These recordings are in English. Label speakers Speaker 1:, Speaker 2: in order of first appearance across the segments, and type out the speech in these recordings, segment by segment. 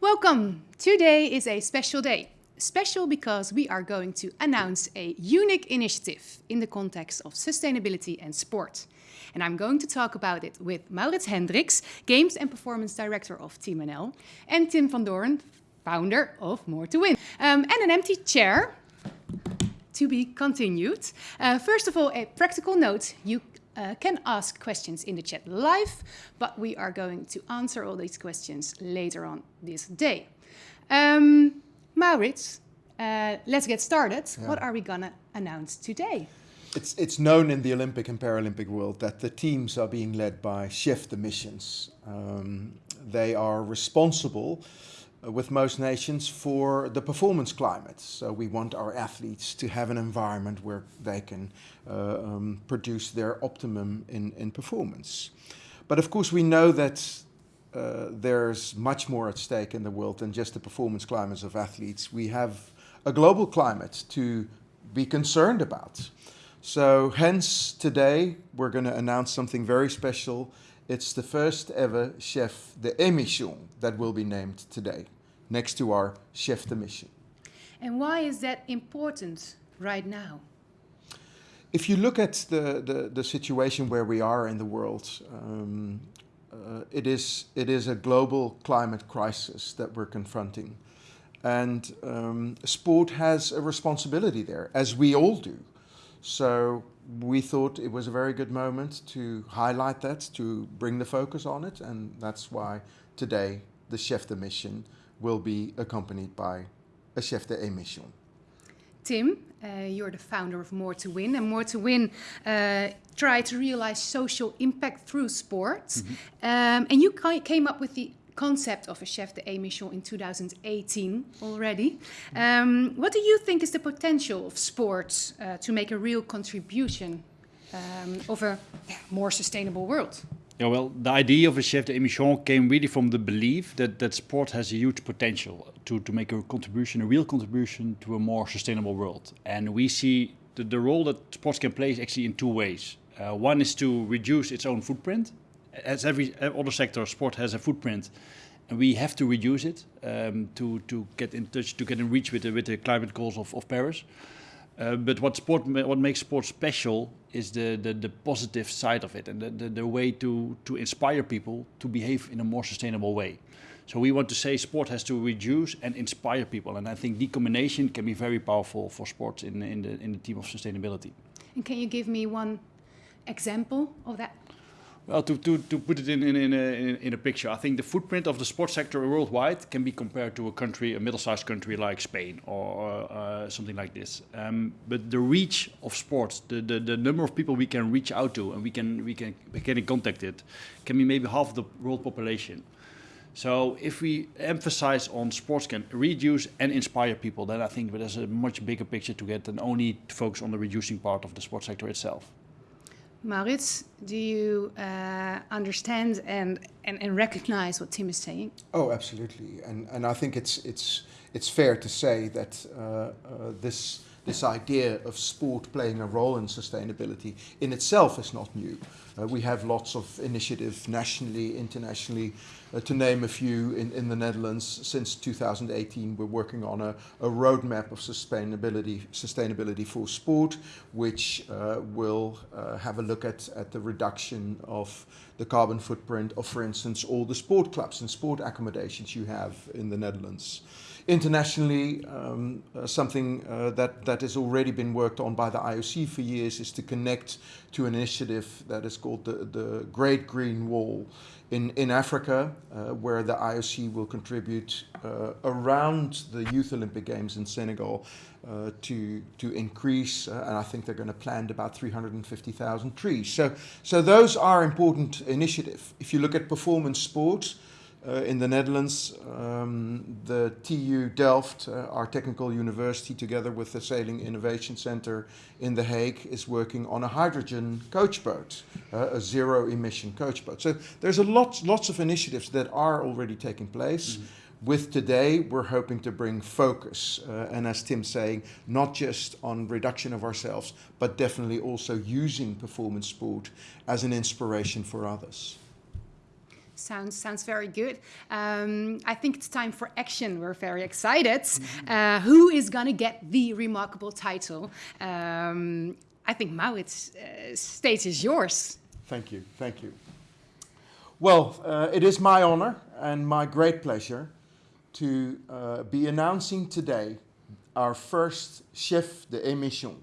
Speaker 1: Welcome! Today is a special day. Special because we are going to announce a unique initiative in the context of sustainability and sport. And I'm going to talk about it with Maurits Hendriks, Games and Performance Director of Team NL, and Tim van Doorn, founder of More to Win. Um, and an empty chair to be continued. Uh, first of all, a practical note. You uh, can ask questions in the chat live, but we are going to answer all these questions later on this day. Um, Maurits, uh, let's get started. Yeah. What are we going to announce today?
Speaker 2: It's, it's known in the Olympic and Paralympic world that the teams are being led by chef de missions. Um, they are responsible with most nations for the performance climate. So we want our athletes to have an environment where they can uh, um, produce their optimum in, in performance. But of course we know that uh, there's much more at stake in the world than just the performance climates of athletes. We have a global climate to be concerned about. So hence today we're going to announce something very special. It's the first ever chef de émission that will be named today, next to our chef de mission.
Speaker 1: And why is that important right now?
Speaker 2: If you look at the, the, the situation where we are in the world, um, uh, it, is, it is a global climate crisis that we're confronting. And um, sport has a responsibility there, as we all do. So we thought it was a very good moment to highlight that, to bring the focus on it. And that's why today the chef de mission will be accompanied by a chef de émission.
Speaker 1: Tim, uh, you're the founder of More to Win, and More to Win uh, try to realize social impact through sports. Mm -hmm. um, and you came up with the concept of a chef de émission in 2018 already. Um, what do you think is the potential of sports uh, to make a real contribution um, of a more sustainable world?
Speaker 3: Yeah, well, the idea of a chef de émission came really from the belief that, that sport has a huge potential to, to make a contribution, a real contribution to a more sustainable world. And we see the, the role that sports can play is actually in two ways. Uh, one is to reduce its own footprint. As every other sector, sport has a footprint, and we have to reduce it um, to, to get in touch, to get in reach with the, with the climate goals of, of Paris. Uh, but what sport, what makes sport special is the, the, the positive side of it and the, the, the, way to, to inspire people to behave in a more sustainable way. So we want to say sport has to reduce and inspire people. And I think the combination can be very powerful for sports in, in, the, in the team of sustainability.
Speaker 1: And can you give me one example of that?
Speaker 3: Well, to, to, to put it in, in, in, a, in a picture, I think the footprint of the sports sector worldwide can be compared to a country, a middle-sized country like Spain or uh, something like this. Um, but the reach of sports, the, the, the number of people we can reach out to and we can, we can get in contact with, can be maybe half the world population. So if we emphasize on sports can reduce and inspire people, then I think there's a much bigger picture to get than only to focus on the reducing part of the sports sector itself.
Speaker 1: Maurits, do you uh, understand and, and, and recognize what Tim is saying?
Speaker 2: Oh, absolutely. And, and I think it's, it's, it's fair to say that uh, uh, this, this idea of sport playing a role in sustainability in itself is not new. Uh, we have lots of initiatives nationally, internationally. Uh, to name a few, in, in the Netherlands, since 2018, we're working on a, a roadmap of sustainability, sustainability for sport, which uh, will uh, have a look at, at the reduction of the carbon footprint of, for instance, all the sport clubs and sport accommodations you have in the Netherlands internationally, um, uh, something uh, that, that has already been worked on by the IOC for years is to connect to an initiative that is called the, the Great Green Wall in, in Africa, uh, where the IOC will contribute uh, around the Youth Olympic Games in Senegal uh, to, to increase, uh, and I think they're going to plant about 350,000 trees. So, so those are important initiatives. If you look at performance sports, in the Netherlands, um, the TU Delft, uh, our technical university, together with the Sailing Innovation Center in The Hague, is working on a hydrogen coach boat, uh, a zero emission coach boat. So there's a lot, lots of initiatives that are already taking place. Mm -hmm. With today, we're hoping to bring focus, uh, and as Tim's saying, not just on reduction of ourselves, but definitely also using performance sport as an inspiration for others.
Speaker 1: Sounds sounds very good. Um, I think it's time for action. We're very excited. Uh, who is gonna get the remarkable title? Um, I think Maurits, uh, stage is yours.
Speaker 2: Thank you, thank you. Well, uh, it is my honor and my great pleasure to uh, be announcing today our first chef de émission.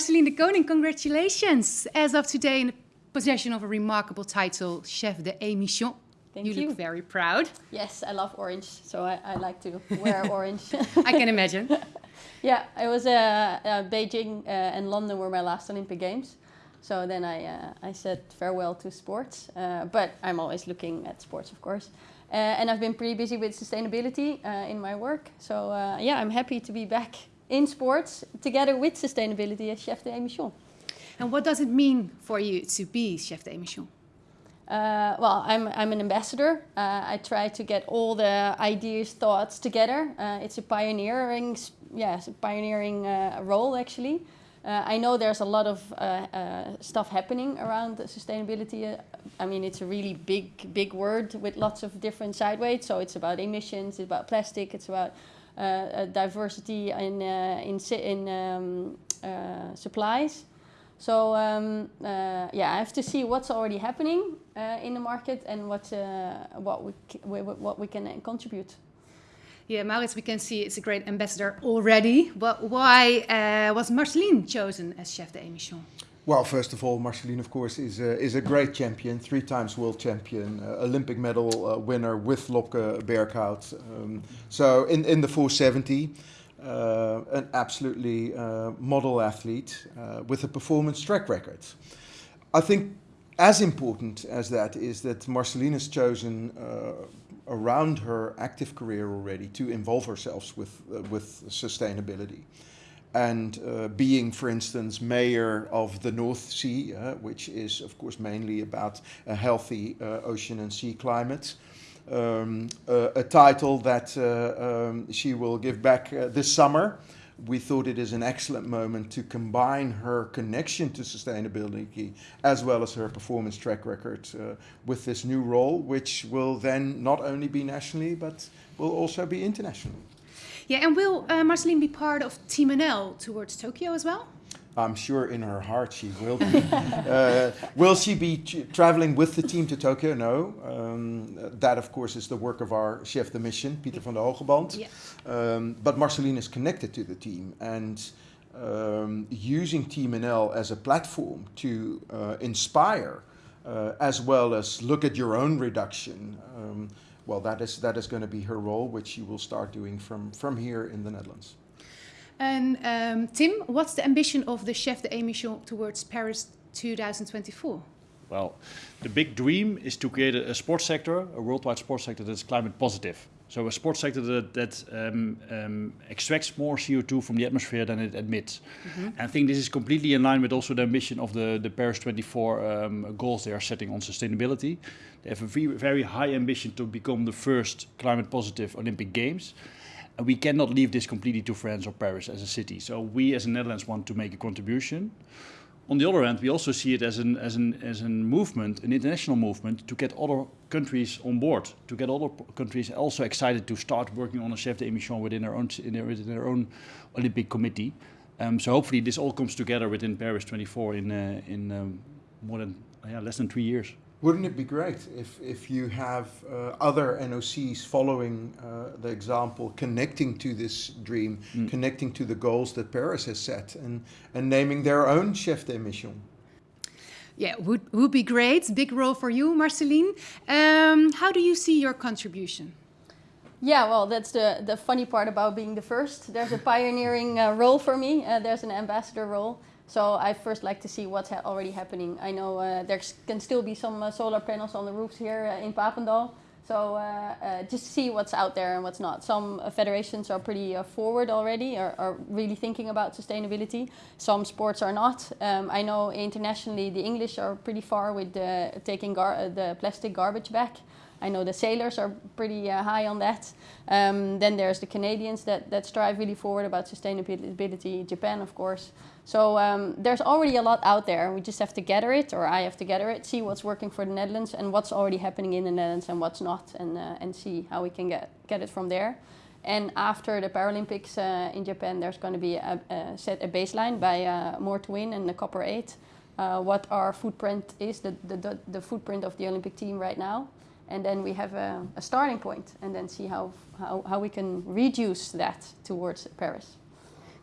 Speaker 1: Marcelien de Koning, congratulations. As of today, in the possession of a remarkable title, Chef de émission.
Speaker 4: Thank
Speaker 1: you
Speaker 4: you.
Speaker 1: look very proud.
Speaker 4: Yes, I love orange, so I, I like to wear orange.
Speaker 1: I can imagine.
Speaker 4: yeah, it was uh, uh, Beijing uh, and London were my last Olympic Games. So then I, uh, I said farewell to sports, uh, but I'm always looking at sports, of course. Uh, and I've been pretty busy with sustainability uh, in my work. So uh, yeah, I'm happy to be back in sports together with sustainability as chef de émission.
Speaker 1: And what does it mean for you to be Chef de émission?
Speaker 4: Uh, well, I'm, I'm an ambassador. Uh, I try to get all the ideas, thoughts together. Uh, it's a pioneering, yeah, it's a pioneering uh, role actually. Uh, I know there's a lot of uh, uh, stuff happening around sustainability. Uh, I mean, it's a really big, big word with lots of different side weights. So it's about emissions, it's about plastic, it's about diversity in uh, in in um, supplies. So um, yeah, I have to see what's already happening in the market and what what we what we can contribute.
Speaker 1: Yeah, Maurits, we can see it's a great ambassador already. But why was Marcelien chosen as Chef de émission?
Speaker 2: Well, first of all, Marcelien, of course, is a, is a great champion, three times world champion, uh, Olympic medal uh, winner with Lobke Berkhout. Um, so in, in the 470, uh, an absolutely uh, model athlete uh, with a performance track record. I think as important as that is that Marcelien has chosen uh, around her active career already to involve herself with, with sustainability and uh, being, for instance, mayor of the North Sea, uh, which is, of course, mainly about a healthy uh, ocean and sea climate. Um, uh, a title that uh, um, she will give back uh, this summer. We thought it is an excellent moment to combine her connection to sustainability as well as her performance track record with this new role, which will then not only be nationally but will also be internationally.
Speaker 1: Yeah, and will uh, Marcelien be part of Team NL towards Tokyo as well?
Speaker 2: I'm sure in her heart she will be. uh, will she be traveling with the team to Tokyo? No. Um, that, of course, is the work of our chef de mission, Pieter van den Hoogenband.
Speaker 1: Yeah.
Speaker 2: Um, but Marcelien is connected to the team and um, using Team NL as a platform to uh, inspire uh, as well as look at your own reduction. Well, that is, that is going to be her role, which she will start doing from, from here in the Netherlands.
Speaker 1: And um, Tim, what's the ambition of the Chef de émission towards Paris 2024?
Speaker 3: Well, the big dream is to create a, a sports sector, a worldwide sports sector that's climate positive. So a sports sector that, that um, um, extracts more CO2 from the atmosphere than it emits. And I think this is completely in line with also the ambition of the, the Paris 24 um, goals they are setting on sustainability. They have a very, very high ambition to become the first climate positive Olympic Games. And we cannot leave this completely to France or Paris as a city. So we as the Netherlands want to make a contribution. On the other hand, we also see it as an as an as a movement, an international movement, to get other countries on board, to get other countries also excited to start working on a chef de émission within their own in their, within their own Olympic committee. Um, so hopefully this all comes together within Paris 24 in uh, in um, more than yeah, less than three years.
Speaker 2: Wouldn't it be great if, if you have uh, other NOCs following uh, the example, connecting to this dream, connecting to the goals that Paris has set, and, and naming their own chef de mission?
Speaker 1: Yeah, would, would be great. Big role for you, Marcelien. Um, how do you see your contribution?
Speaker 4: Yeah, well, that's the, the funny part about being the first. There's a pioneering uh, role for me. Uh, there's an ambassador role. So I first like to see what's ha already happening. I know uh, there can still be some uh, solar panels on the roofs here uh, in Papendal. So uh, uh, just see what's out there and what's not. Some uh, federations are pretty forward already, are, are really thinking about sustainability. Some sports are not. Um, I know internationally the English are pretty far with taking the plastic garbage back. I know the sailors are pretty uh, high on that. Um, then there's the Canadians that, that strive really forward about sustainability, Japan of course. So um, there's already a lot out there. We just have to gather it, or I have to gather it, see what's working for the Netherlands and what's already happening in the Netherlands and what's not, and, uh, and see how we can get, get it from there. And after the Paralympics uh, in Japan, there's going to be a, a set a baseline by uh, More to Win and the Copper 8, uh, what our footprint is, the, the, the footprint of the Olympic team right now and then we have a, a, starting point and then see how, how, how we can reduce that towards Paris.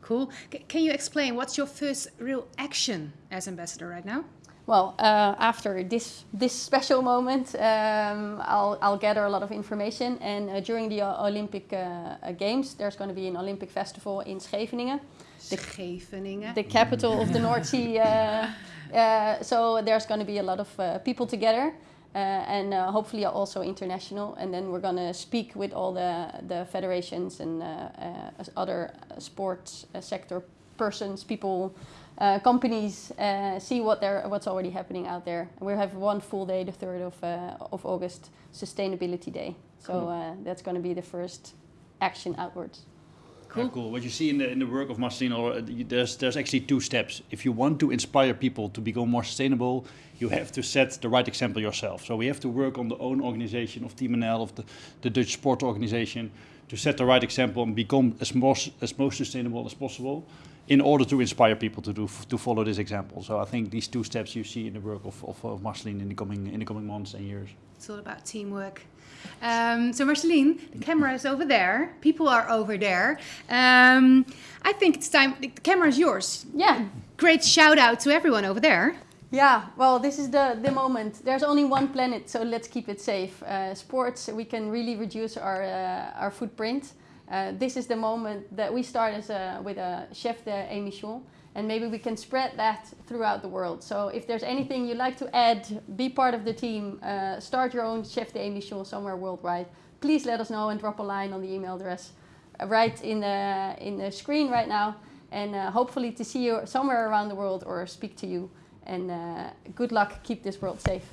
Speaker 1: Cool. C can you explain what's your first real action as ambassador right now?
Speaker 4: Well, uh, after this this special moment, um, I'll, I'll gather a lot of information. And uh, during the Olympic uh, Games, there's going to be an Olympic festival in Scheveningen.
Speaker 1: The, Scheveningen.
Speaker 4: The capital of the North Sea. Uh, uh, so there's going to be a lot of uh, people together. Uh, and uh, hopefully also international. And then we're going to speak with all the, the federations and uh, other sports sector persons, people, uh, companies uh, see what they're, what's already happening out there. We have one full day, the 3rd of, uh, of August, Sustainability Day. So cool. that's going to be the first action outwards.
Speaker 3: Cool. Cool. What you see in the in the work of Marcelien, uh, there's there's actually two steps. If you want to inspire people to become more sustainable, you have to set the right example yourself. So we have to work on the own organization of Team NL, of the, the Dutch sport organization, to set the right example and become as most as most sustainable as possible, in order to inspire people to do to follow this example. So I think these two steps you see in the work of of, of Marcelien in the coming in the coming months and years.
Speaker 1: It's all about teamwork. Um, so Marcelien, the camera is over there. People are over there. Um, I think it's time. The camera is yours.
Speaker 4: Yeah.
Speaker 1: Great shout out to everyone over there.
Speaker 4: Yeah, well, this is the, the moment. There's only one planet, so let's keep it safe. Uh, sports, we can really reduce our, uh, our footprint. Uh, this is the moment that we start as a, with a chef de émission and maybe we can spread that throughout the world. So if there's anything you'd like to add, be part of the team, uh, start your own Chef de Émission somewhere worldwide, please let us know and drop a line on the email address uh, right in the, in the screen right now. And uh, hopefully to see you somewhere around the world or speak to you. And uh, good luck, keep this world safe.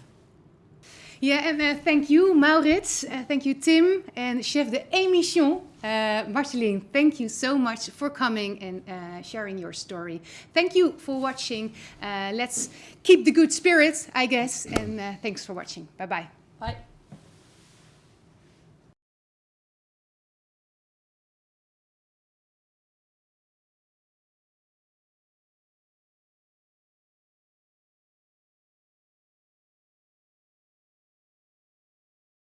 Speaker 1: Yeah, and uh, thank you, Maurits. Thank you, Tim, and Chef de Émission, uh, Marcelien. Thank you so much for coming and uh, sharing your story. Thank you for watching. Uh, let's keep the good spirits, I guess, and uh, thanks for watching. Bye-bye.
Speaker 4: Bye. -bye. Bye.